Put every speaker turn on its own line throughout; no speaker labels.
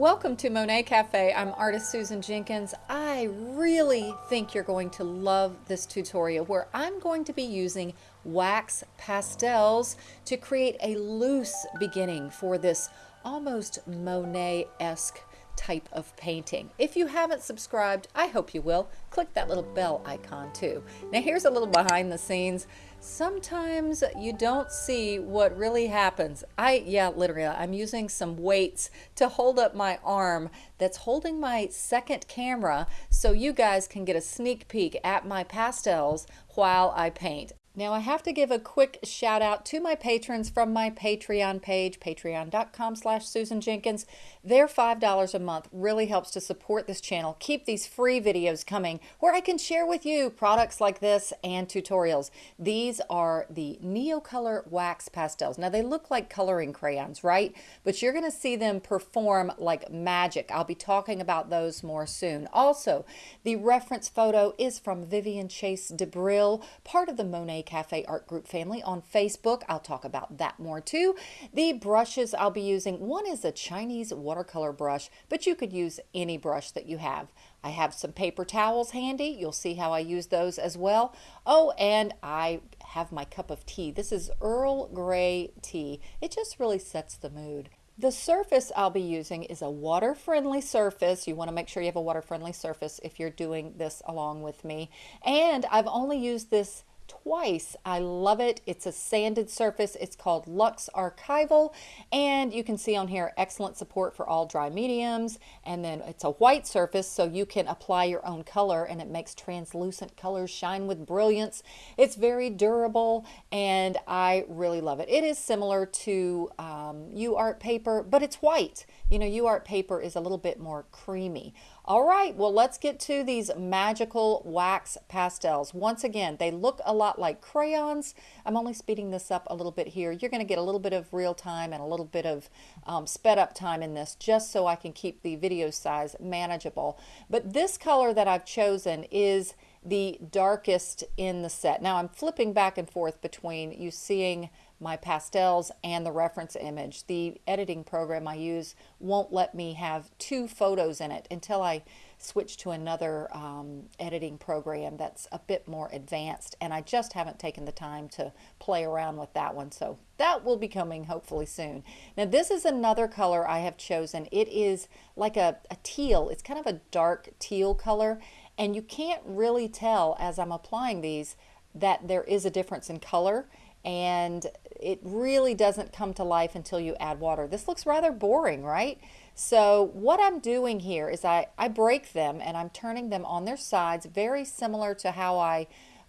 Welcome to Monet Cafe. I'm artist Susan Jenkins. I really think you're going to love this tutorial where I'm going to be using wax pastels to create a loose beginning for this almost Monet-esque type of painting. If you haven't subscribed, I hope you will. Click that little bell icon too. Now here's a little behind the scenes. Sometimes you don't see what really happens. I, yeah, literally, I'm using some weights to hold up my arm that's holding my second camera so you guys can get a sneak peek at my pastels while I paint. Now I have to give a quick shout out to my patrons from my Patreon page, patreon.com slash Susan Jenkins. Their $5 a month really helps to support this channel, keep these free videos coming where I can share with you products like this and tutorials. These are the Neocolor Wax Pastels. Now they look like coloring crayons, right? But you're gonna see them perform like magic. I'll be talking about those more soon. Also, the reference photo is from Vivian Chase DeBrille, part of the Monet Cafe Art Group family on Facebook. I'll talk about that more too. The brushes I'll be using, one is a Chinese watercolor brush, but you could use any brush that you have. I have some paper towels handy. You'll see how I use those as well. Oh, and I have my cup of tea. This is Earl Grey tea. It just really sets the mood. The surface I'll be using is a water-friendly surface. You want to make sure you have a water-friendly surface if you're doing this along with me. And I've only used this twice. I love it. It's a sanded surface. It's called Lux Archival and you can see on here excellent support for all dry mediums and then it's a white surface so you can apply your own color and it makes translucent colors shine with brilliance. It's very durable and I really love it. It is similar to um, UArt paper but it's white. You know UArt paper is a little bit more creamy. All right, well, let's get to these magical wax pastels. Once again, they look a lot like crayons. I'm only speeding this up a little bit here. You're going to get a little bit of real time and a little bit of um, sped up time in this just so I can keep the video size manageable. But this color that I've chosen is the darkest in the set. Now I'm flipping back and forth between you seeing my pastels and the reference image. The editing program I use won't let me have two photos in it until I switch to another um, editing program that's a bit more advanced and I just haven't taken the time to play around with that one so that will be coming hopefully soon. Now this is another color I have chosen. It is like a, a teal. It's kind of a dark teal color and you can't really tell as I'm applying these that there is a difference in color and it really doesn't come to life until you add water. This looks rather boring, right? So what I'm doing here is I, I break them and I'm turning them on their sides, very similar to how I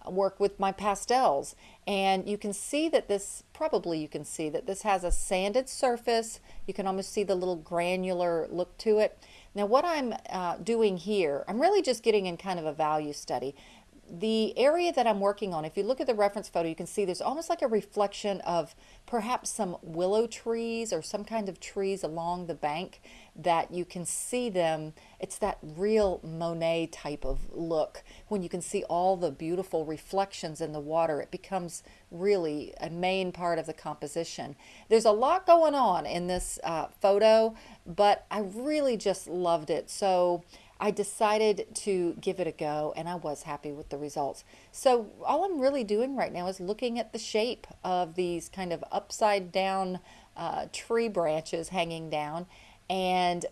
work with my pastels. And you can see that this, probably you can see that this has a sanded surface. You can almost see the little granular look to it. Now what I'm uh, doing here, I'm really just getting in kind of a value study the area that I'm working on, if you look at the reference photo, you can see there's almost like a reflection of perhaps some willow trees or some kind of trees along the bank that you can see them. It's that real Monet type of look when you can see all the beautiful reflections in the water. It becomes really a main part of the composition. There's a lot going on in this uh, photo, but I really just loved it. So I decided to give it a go and I was happy with the results. So all I'm really doing right now is looking at the shape of these kind of upside down uh, tree branches hanging down and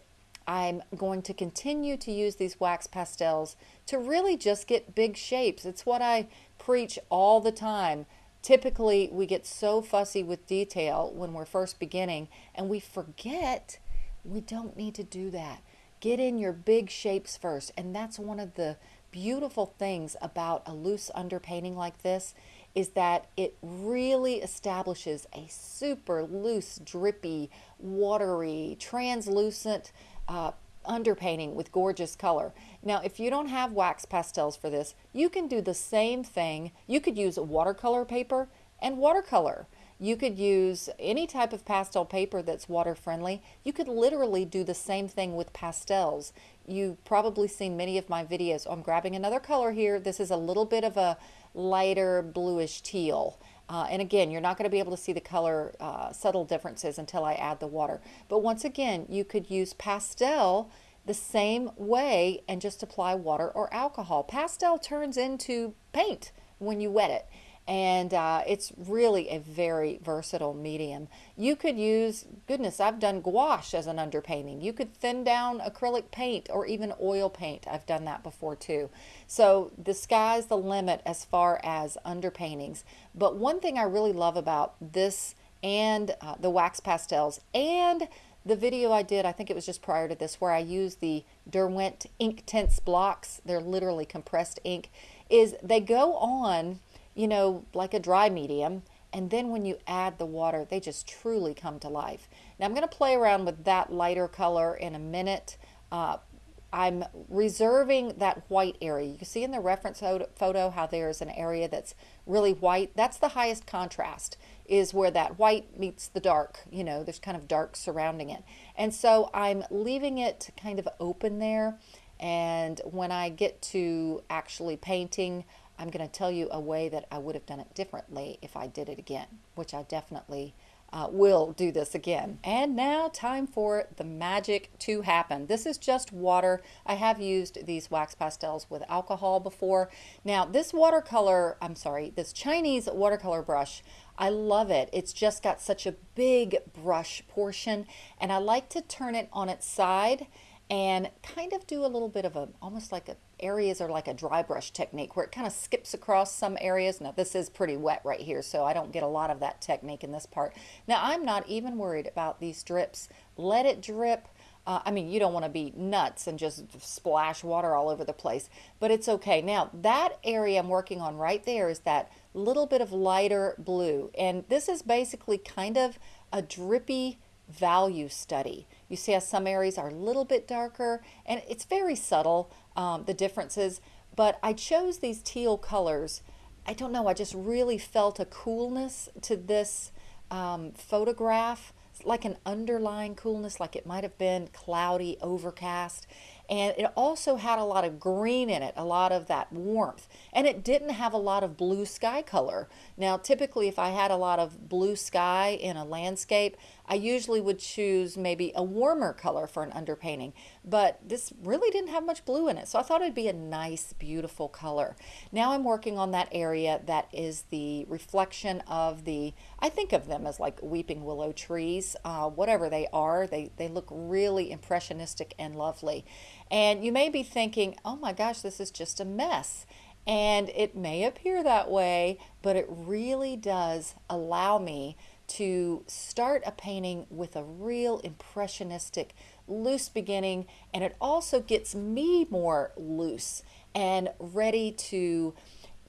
I'm going to continue to use these wax pastels to really just get big shapes. It's what I preach all the time. Typically, we get so fussy with detail when we're first beginning and we forget we don't need to do that. Get in your big shapes first. And that's one of the beautiful things about a loose underpainting like this is that it really establishes a super loose, drippy, watery, translucent uh, underpainting with gorgeous color. Now, if you don't have wax pastels for this, you can do the same thing. You could use watercolor paper and watercolor. You could use any type of pastel paper that's water friendly. You could literally do the same thing with pastels. You've probably seen many of my videos. I'm grabbing another color here. This is a little bit of a lighter bluish teal. Uh, and again, you're not going to be able to see the color uh, subtle differences until I add the water. But once again, you could use pastel the same way and just apply water or alcohol. Pastel turns into paint when you wet it and uh, it's really a very versatile medium. You could use, goodness, I've done gouache as an underpainting. You could thin down acrylic paint or even oil paint. I've done that before too. So the sky's the limit as far as underpaintings. But one thing I really love about this and uh, the wax pastels and the video I did, I think it was just prior to this, where I used the Derwent Ink Inktense blocks, they're literally compressed ink, is they go on you know, like a dry medium. And then when you add the water, they just truly come to life. Now I'm going to play around with that lighter color in a minute. Uh, I'm reserving that white area. You can see in the reference photo how there's an area that's really white. That's the highest contrast is where that white meets the dark. You know, there's kind of dark surrounding it. And so I'm leaving it kind of open there. And when I get to actually painting, I'm going to tell you a way that I would have done it differently if I did it again, which I definitely uh, will do this again. And now time for the magic to happen. This is just water. I have used these wax pastels with alcohol before. Now this watercolor, I'm sorry, this Chinese watercolor brush, I love it. It's just got such a big brush portion and I like to turn it on its side and kind of do a little bit of a, almost like a, areas are like a dry brush technique where it kind of skips across some areas. Now this is pretty wet right here, so I don't get a lot of that technique in this part. Now I'm not even worried about these drips. Let it drip. Uh, I mean, you don't want to be nuts and just splash water all over the place, but it's okay. Now, that area I'm working on right there is that little bit of lighter blue, and this is basically kind of a drippy value study. You see how some areas are a little bit darker and it's very subtle, um, the differences, but I chose these teal colors. I don't know, I just really felt a coolness to this um, photograph, like an underlying coolness, like it might have been cloudy, overcast and it also had a lot of green in it, a lot of that warmth, and it didn't have a lot of blue sky color. Now, typically, if I had a lot of blue sky in a landscape, I usually would choose maybe a warmer color for an underpainting, but this really didn't have much blue in it, so I thought it'd be a nice, beautiful color. Now I'm working on that area that is the reflection of the, I think of them as like weeping willow trees, uh, whatever they are, they, they look really impressionistic and lovely. And you may be thinking, oh my gosh, this is just a mess. And it may appear that way, but it really does allow me to start a painting with a real impressionistic, loose beginning. And it also gets me more loose and ready to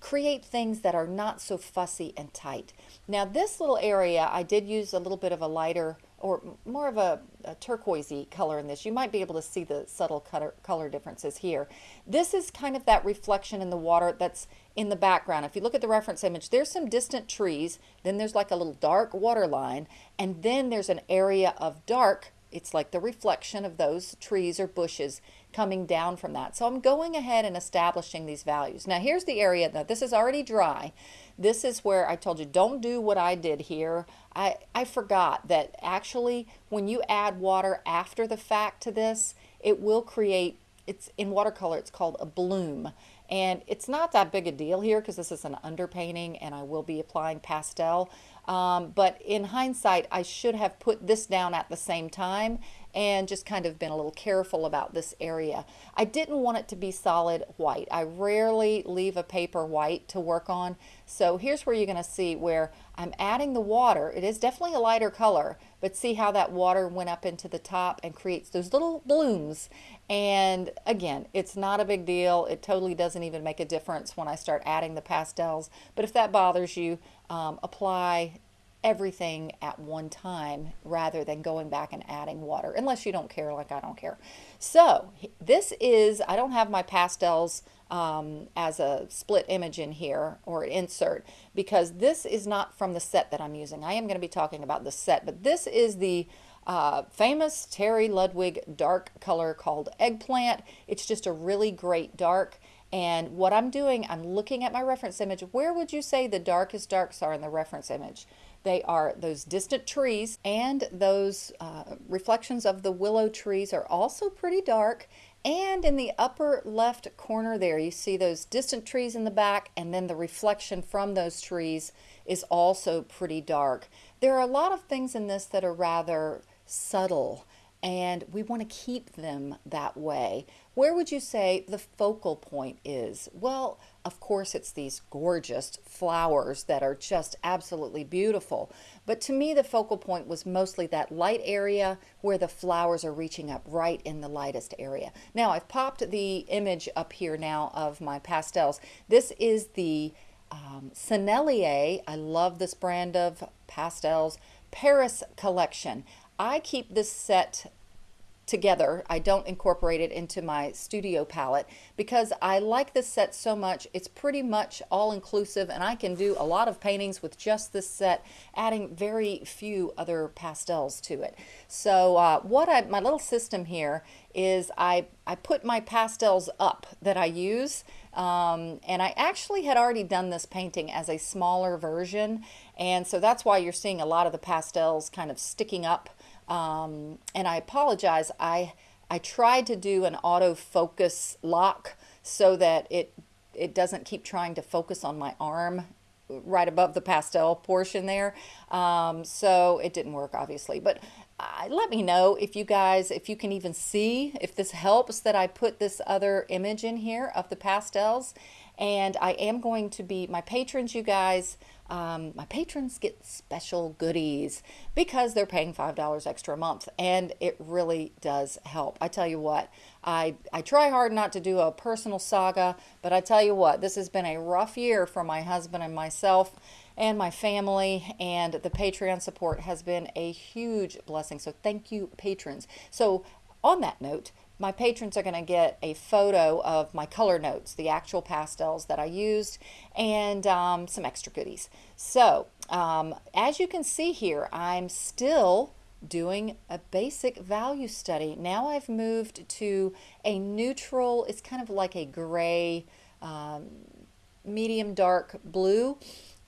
create things that are not so fussy and tight. Now this little area, I did use a little bit of a lighter or more of a, a turquoisey color in this. You might be able to see the subtle color, color differences here. This is kind of that reflection in the water that's in the background. If you look at the reference image, there's some distant trees, then there's like a little dark water line, and then there's an area of dark it's like the reflection of those trees or bushes coming down from that. So I'm going ahead and establishing these values. Now here's the area, now this is already dry. This is where I told you, don't do what I did here. I, I forgot that actually when you add water after the fact to this, it will create, it's in watercolor, it's called a bloom. And it's not that big a deal here because this is an underpainting and I will be applying pastel. Um, but in hindsight, I should have put this down at the same time and just kind of been a little careful about this area. I didn't want it to be solid white. I rarely leave a paper white to work on. So here's where you're going to see where I'm adding the water. It is definitely a lighter color, but see how that water went up into the top and creates those little blooms. And again, it's not a big deal. It totally doesn't even make a difference when I start adding the pastels. But if that bothers you, um, apply everything at one time rather than going back and adding water, unless you don't care like I don't care. So this is, I don't have my pastels um, as a split image in here or insert because this is not from the set that I'm using. I am going to be talking about the set, but this is the uh, famous Terry Ludwig dark color called Eggplant. It's just a really great dark And what I'm doing, I'm looking at my reference image. Where would you say the darkest darks are in the reference image? They are those distant trees and those uh, reflections of the willow trees are also pretty dark. And in the upper left corner there, you see those distant trees in the back and then the reflection from those trees is also pretty dark. There are a lot of things in this that are rather subtle and we want to keep them that way. Where would you say the focal point is? Well, of course, it's these gorgeous flowers that are just absolutely beautiful. But to me, the focal point was mostly that light area where the flowers are reaching up right in the lightest area. Now, I've popped the image up here now of my pastels. This is the um, Sennelier. I love this brand of pastels. Paris collection. I keep this set together. I don't incorporate it into my studio palette because I like this set so much. It's pretty much all inclusive and I can do a lot of paintings with just this set, adding very few other pastels to it. So uh, what I, my little system here is I, I put my pastels up that I use um, and I actually had already done this painting as a smaller version and so that's why you're seeing a lot of the pastels kind of sticking up um, and I apologize. I I tried to do an autofocus lock so that it it doesn't keep trying to focus on my arm right above the pastel portion there. Um, so it didn't work obviously, but uh, let me know if you guys, if you can even see, if this helps that I put this other image in here of the pastels. And I am going to be, my patrons, you guys, um, my patrons get special goodies because they're paying $5 extra a month and it really does help. I tell you what, I, I try hard not to do a personal saga, but I tell you what, this has been a rough year for my husband and myself and my family and the Patreon support has been a huge blessing. So thank you patrons. So on that note, my patrons are going to get a photo of my color notes, the actual pastels that I used, and um, some extra goodies. So um, as you can see here, I'm still doing a basic value study. Now I've moved to a neutral, it's kind of like a gray, um, medium dark blue.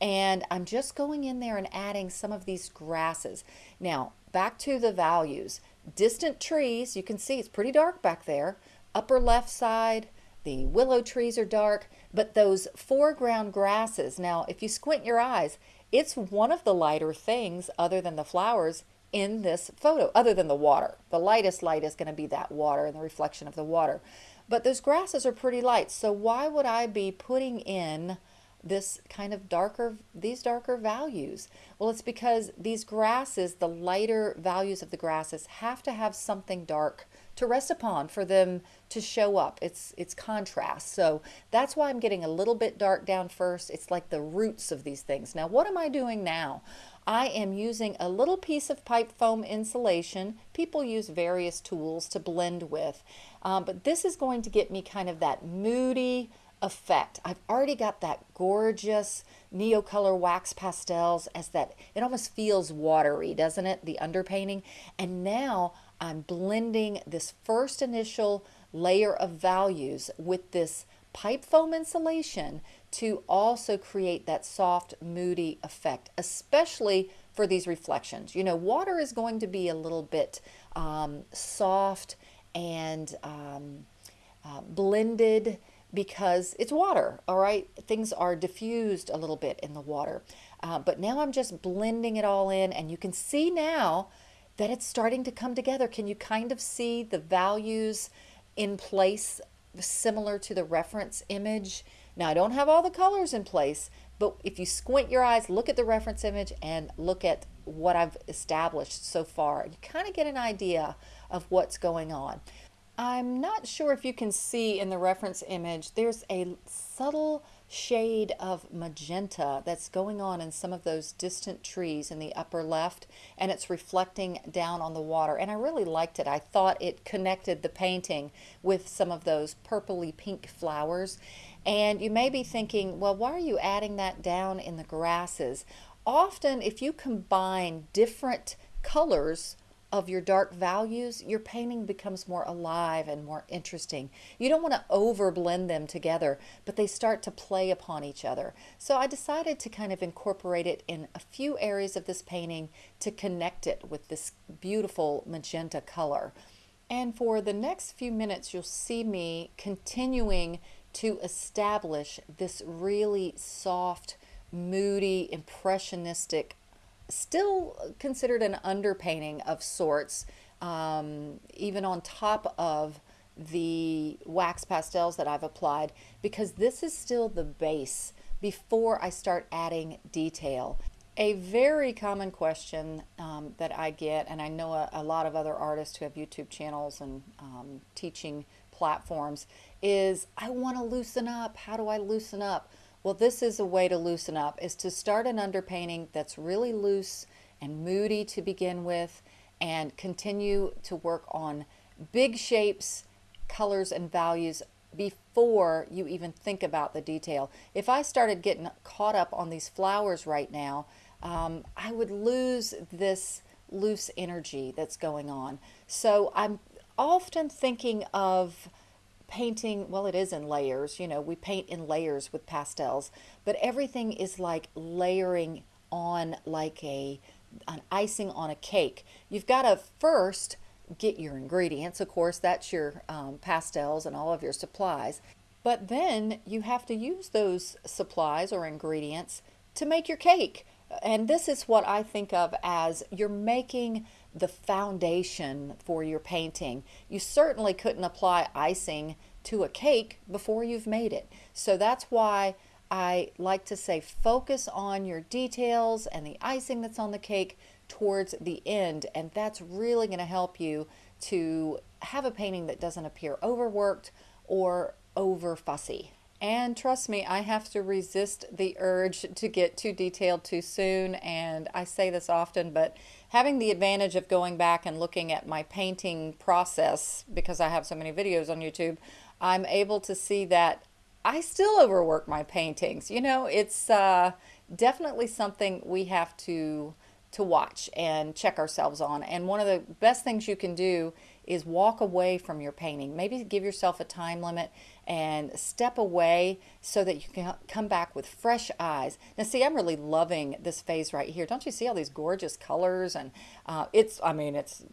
And I'm just going in there and adding some of these grasses. Now, back to the values. Distant trees, you can see it's pretty dark back there. Upper left side, the willow trees are dark, but those foreground grasses, now if you squint your eyes, it's one of the lighter things other than the flowers in this photo, other than the water. The lightest light is going to be that water and the reflection of the water. But those grasses are pretty light, so why would I be putting in this kind of darker, these darker values? Well, it's because these grasses, the lighter values of the grasses have to have something dark to rest upon for them to show up. It's, it's contrast. So that's why I'm getting a little bit dark down first. It's like the roots of these things. Now, what am I doing now? I am using a little piece of pipe foam insulation. People use various tools to blend with, um, but this is going to get me kind of that moody, effect. I've already got that gorgeous Neocolor wax pastels as that, it almost feels watery, doesn't it? The underpainting. And now I'm blending this first initial layer of values with this pipe foam insulation to also create that soft, moody effect, especially for these reflections. You know, water is going to be a little bit um, soft and um, uh, blended because it's water, all right? Things are diffused a little bit in the water. Uh, but now I'm just blending it all in and you can see now that it's starting to come together. Can you kind of see the values in place similar to the reference image? Now I don't have all the colors in place, but if you squint your eyes, look at the reference image and look at what I've established so far, you kind of get an idea of what's going on. I'm not sure if you can see in the reference image, there's a subtle shade of magenta that's going on in some of those distant trees in the upper left and it's reflecting down on the water and I really liked it. I thought it connected the painting with some of those purpley pink flowers and you may be thinking well why are you adding that down in the grasses? Often if you combine different colors of your dark values, your painting becomes more alive and more interesting. You don't want to over blend them together, but they start to play upon each other. So I decided to kind of incorporate it in a few areas of this painting to connect it with this beautiful magenta color. And for the next few minutes, you'll see me continuing to establish this really soft, moody, impressionistic still considered an underpainting of sorts, um, even on top of the wax pastels that I've applied, because this is still the base before I start adding detail. A very common question um, that I get, and I know a, a, lot of other artists who have YouTube channels and um, teaching platforms, is I want to loosen up. How do I loosen up? Well, this is a way to loosen up, is to start an underpainting that's really loose and moody to begin with and continue to work on big shapes, colors, and values before you even think about the detail. If I started getting caught up on these flowers right now, um, I would lose this loose energy that's going on. So I'm often thinking of painting, well, it is in layers. You know, we paint in layers with pastels, but everything is like layering on like a an icing on a cake. You've got to first get your ingredients. Of course, that's your um, pastels and all of your supplies. But then you have to use those supplies or ingredients to make your cake. And this is what I think of as you're making the foundation for your painting. You certainly couldn't apply icing to a cake before you've made it. So that's why I like to say focus on your details and the icing that's on the cake towards the end and that's really going to help you to have a painting that doesn't appear overworked or over fussy. And trust me, I have to resist the urge to get too detailed too soon. And I say this often, but having the advantage of going back and looking at my painting process, because I have so many videos on YouTube, I'm able to see that I still overwork my paintings. You know, it's uh, definitely something we have to to watch and check ourselves on. And one of the best things you can do is walk away from your painting. Maybe give yourself a time limit and step away so that you can come back with fresh eyes. Now see, I'm really loving this phase right here. Don't you see all these gorgeous colors? And uh, it's, I mean, it's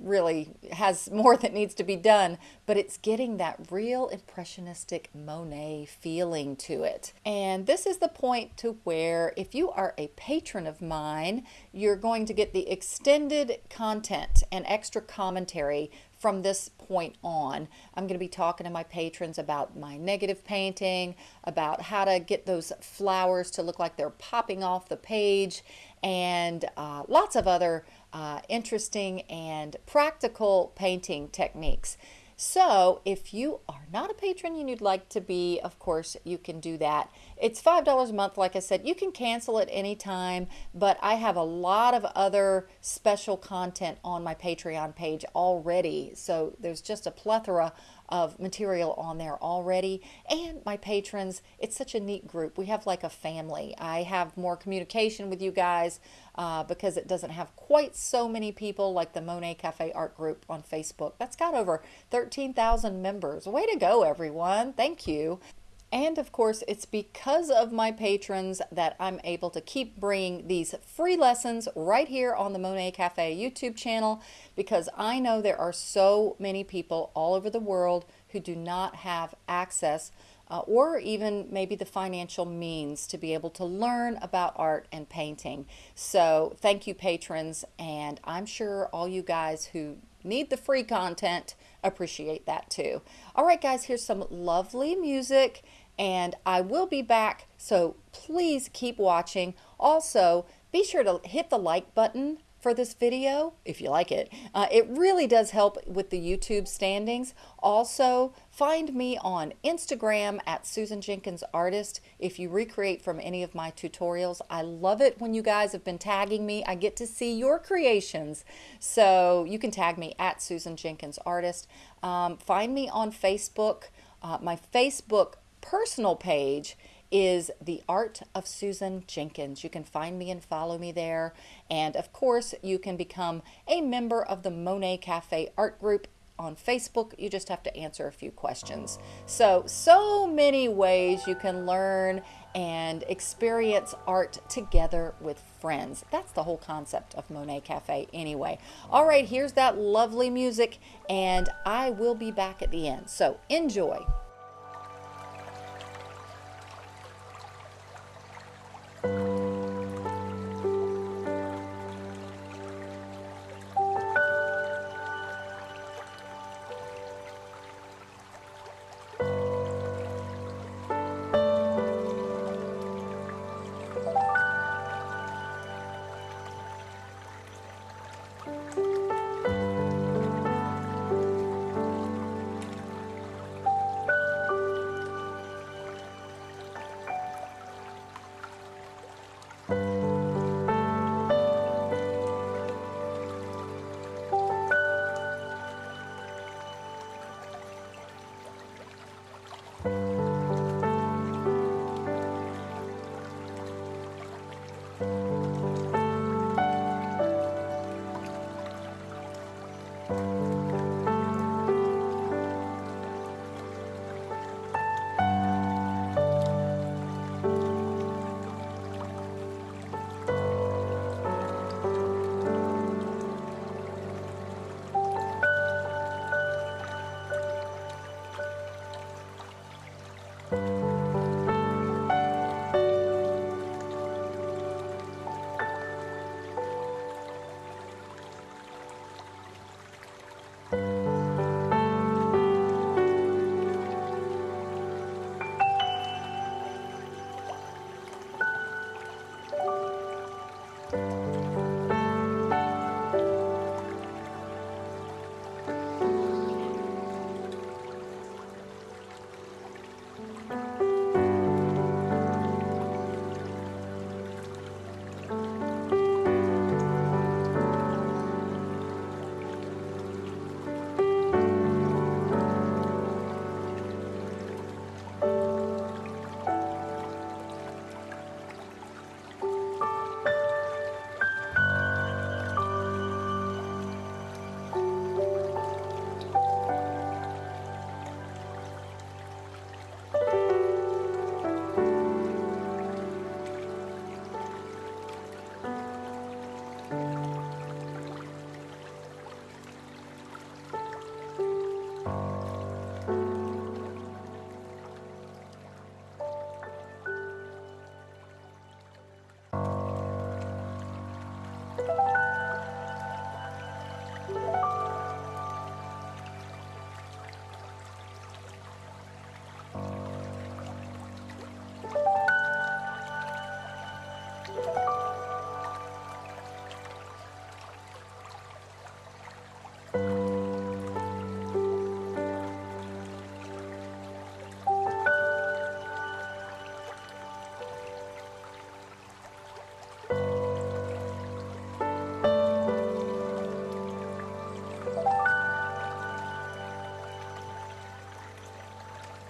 really has more that needs to be done, but it's getting that real impressionistic Monet feeling to it. And this is the point to where if you are a patron of mine, you're going to get the extended content and extra commentary from this point on. I'm going to be talking to my patrons about my negative painting, about how to get those flowers to look like they're popping off the page, and uh, lots of other uh, interesting and practical painting techniques. So if you are not a patron and you'd like to be, of course, you can do that. It's $5 a month, like I said. You can cancel at any time, but I have a lot of other special content on my Patreon page already. So there's just a plethora of material on there already. And my patrons, it's such a neat group. We have like a family. I have more communication with you guys uh, because it doesn't have quite so many people like the Monet Cafe Art Group on Facebook. That's got over 13,000 members. Way to go, everyone. Thank you. And of course, it's because of my patrons that I'm able to keep bringing these free lessons right here on the Monet Cafe YouTube channel because I know there are so many people all over the world who do not have access uh, or even maybe the financial means to be able to learn about art and painting. So thank you patrons and I'm sure all you guys who need the free content appreciate that too. All right guys, here's some lovely music and I will be back, so please keep watching. Also, be sure to hit the like button for this video if you like it. Uh, it really does help with the YouTube standings. Also, find me on Instagram at Susan Jenkins Artist if you recreate from any of my tutorials. I love it when you guys have been tagging me. I get to see your creations. So you can tag me at Susan Jenkins Artist. Um, find me on Facebook. Uh, my Facebook personal page is The Art of Susan Jenkins. You can find me and follow me there. And of course, you can become a member of the Monet Cafe art group on Facebook. You just have to answer a few questions. So, so many ways you can learn and experience art together with friends. That's the whole concept of Monet Cafe, anyway. All right, here's that lovely music, and I will be back at the end. So, enjoy.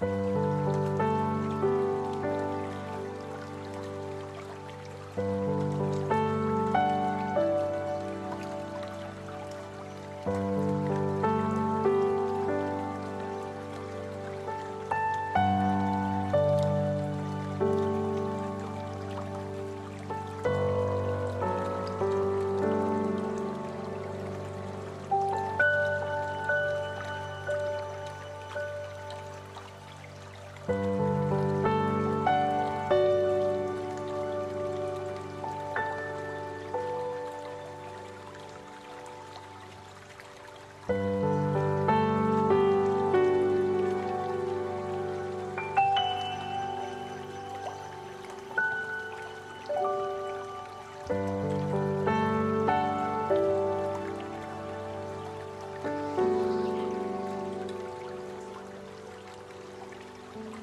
了。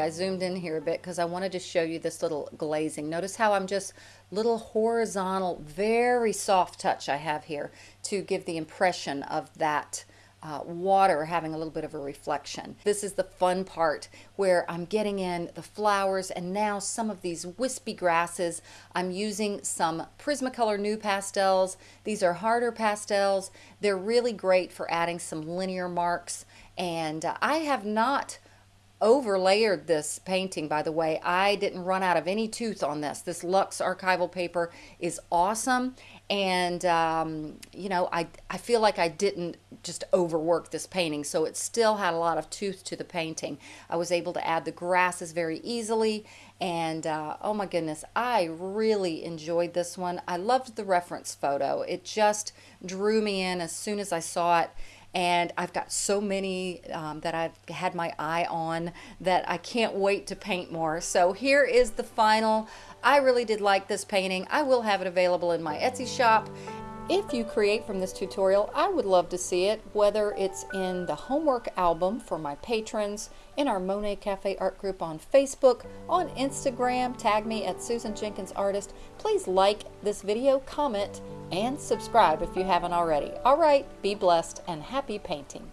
I zoomed in here a bit because I wanted to show you this little glazing. Notice how I'm just little horizontal, very soft touch I have here to give the impression of that uh, water having a little bit of a reflection. This is the fun part where I'm getting in the flowers and now some of these wispy grasses. I'm using some Prismacolor NuPastels. These are harder pastels. They're really great for adding some linear marks and uh, I have not overlayered this painting by the way. I didn't run out of any tooth on this. This Lux archival paper is awesome. And um, you know I, I feel like I didn't just overwork this painting so it still had a lot of tooth to the painting. I was able to add the grasses very easily and uh, oh my goodness I really enjoyed this one. I loved the reference photo. It just drew me in as soon as I saw it and I've got so many um, that I've had my eye on that I can't wait to paint more. So here is the final. I really did like this painting. I will have it available in my Etsy shop. If you create from this tutorial, I would love to see it, whether it's in the homework album for my patrons, in our Monet Cafe art group on Facebook, on Instagram, tag me at Susan Jenkins Artist. Please like this video, comment, and subscribe if you haven't already. All right, be blessed and happy painting.